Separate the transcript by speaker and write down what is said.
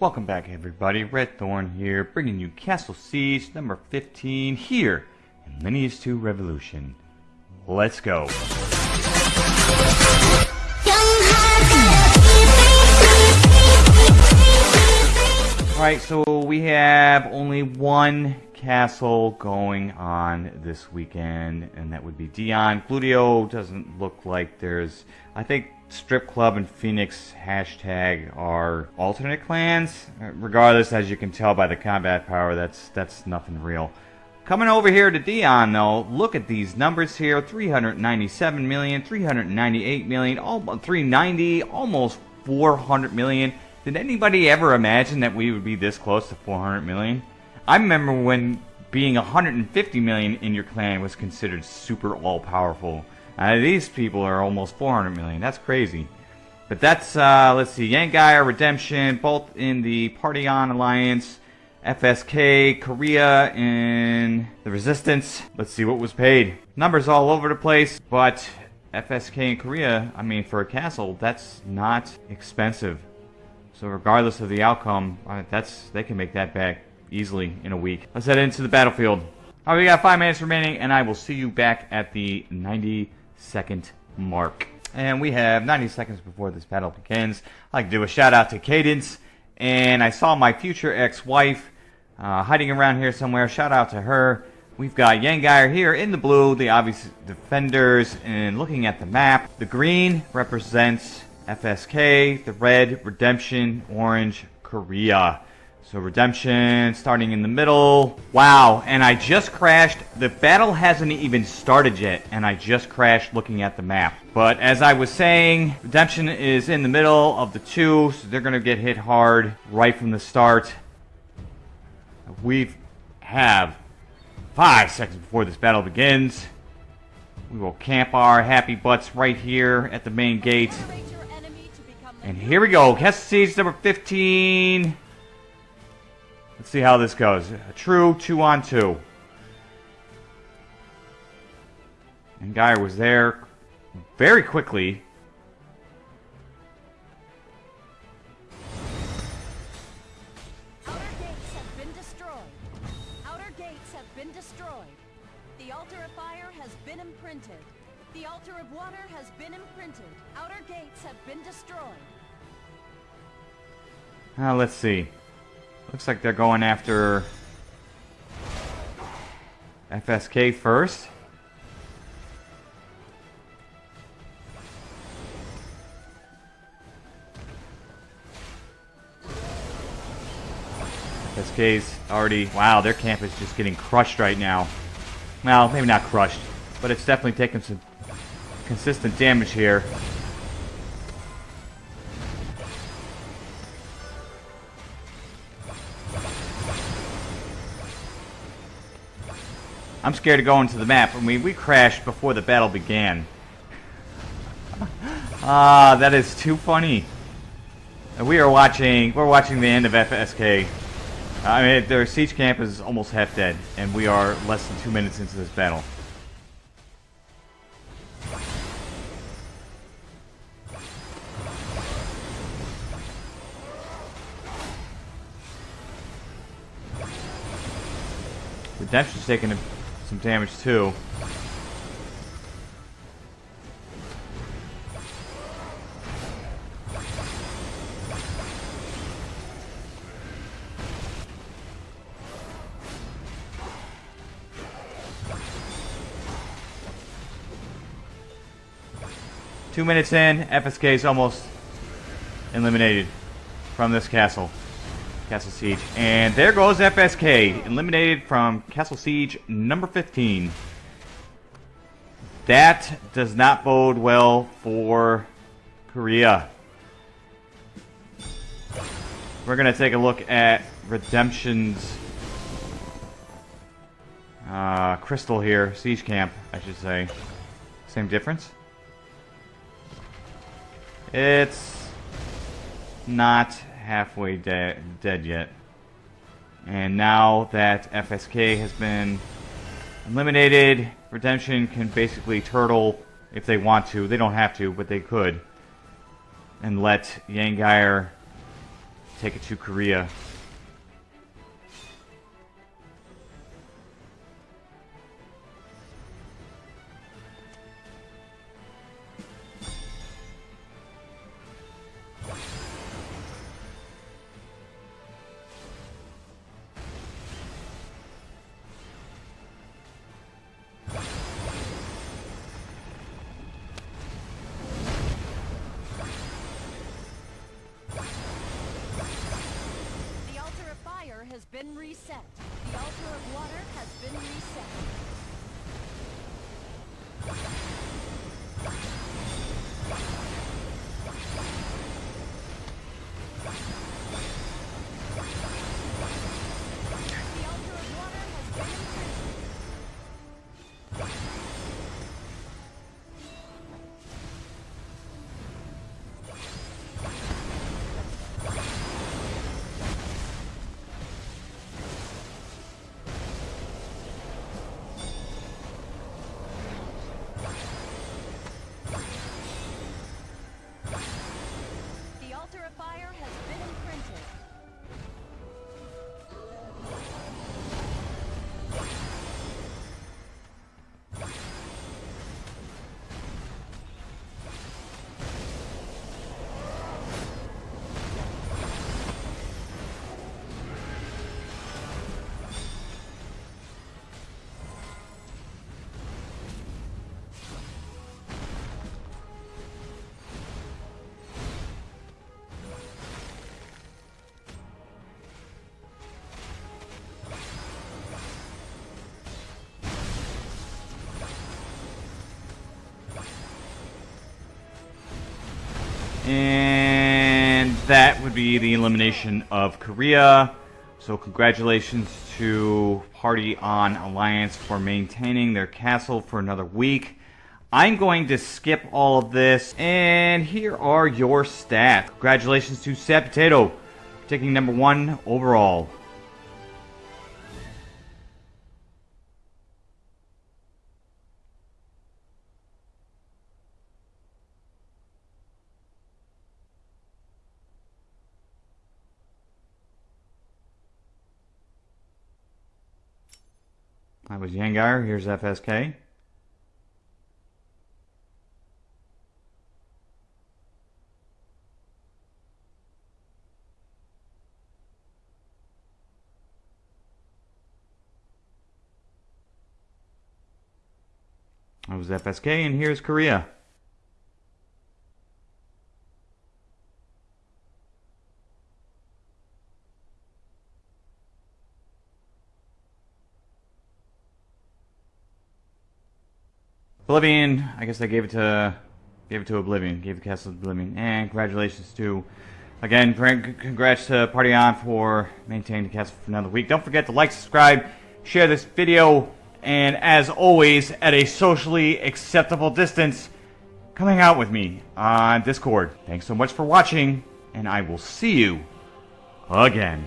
Speaker 1: Welcome back everybody, Red Thorn here, bringing you Castle Siege number 15 here in Lineage 2 Revolution. Let's go. Alright, so we have only one castle going on this weekend, and that would be Dion. Gludio doesn't look like there's... I think Strip Club and Phoenix hashtag are alternate clans. Regardless, as you can tell by the combat power, that's that's nothing real. Coming over here to Dion, though, look at these numbers here. 397 million, 398 million, all, 390, almost 400 million. Did anybody ever imagine that we would be this close to 400 million? I remember when being 150 million in your clan was considered super all-powerful. Uh, these people are almost 400 million. That's crazy. But that's, uh, let's see, Yangai Redemption, both in the Partyon Alliance, FSK, Korea, and the Resistance. Let's see what was paid. Numbers all over the place, but FSK and Korea, I mean, for a castle, that's not expensive. So regardless of the outcome, uh, that's they can make that back easily in a week. Let's head into the battlefield. All right, we got five minutes remaining, and I will see you back at the 90 second mark. And we have 90 seconds before this battle begins. I'd like to do a shout out to Cadence, and I saw my future ex-wife uh, hiding around here somewhere. Shout out to her. We've got Yangeir here in the blue, the obvious defenders, and looking at the map, the green represents FSK, the red, Redemption, orange, Korea. So Redemption starting in the middle. Wow, and I just crashed. The battle hasn't even started yet, and I just crashed looking at the map. But as I was saying, Redemption is in the middle of the two, so they're going to get hit hard right from the start. We have five seconds before this battle begins. We will camp our happy butts right here at the main gate. And here we go. Castle Siege number 15. Let's see how this goes. A true two on two. And Geyer was there very quickly.
Speaker 2: Outer gates have been destroyed. Outer gates have been destroyed. The altar of fire has been imprinted. The altar of water has been imprinted. Outer gates have been destroyed.
Speaker 1: Uh, let's see. Looks like they're going after FSK first. FSK's already... Wow, their camp is just getting crushed right now. Well, maybe not crushed, but it's definitely taking some consistent damage here. I'm scared to go into the map. I mean, we crashed before the battle began. Ah, that is too funny. We are watching, we're watching the end of FSK. I mean, their siege camp is almost half dead, and we are less than two minutes into this battle. Redemption's taking some damage too. Two minutes in, FSK is almost eliminated from this castle. Castle Siege. And there goes FSK, eliminated from Castle Siege number 15. That does not bode well for Korea. We're going to take a look at Redemption's uh, Crystal here, Siege Camp, I should say. Same difference? It's not halfway de dead yet. And now that FSK has been eliminated, Redemption can basically turtle if they want to. They don't have to, but they could. And let Yangeir take it to Korea.
Speaker 2: Been reset. The altar of water has been reset.
Speaker 1: And that would be the elimination of Korea. So congratulations to Party on Alliance for maintaining their castle for another week. I'm going to skip all of this, and here are your stats. Congratulations to Sad Potato, taking number one overall. That was Yangar. Here's FSK. That was FSK, and here's Korea. Oblivion, I guess I gave it to gave it to Oblivion, gave the castle to Oblivion. And congratulations to again, congrats to Party On for maintaining the castle for another week. Don't forget to like, subscribe, share this video, and as always, at a socially acceptable distance, come hang out with me on Discord. Thanks so much for watching, and I will see you again.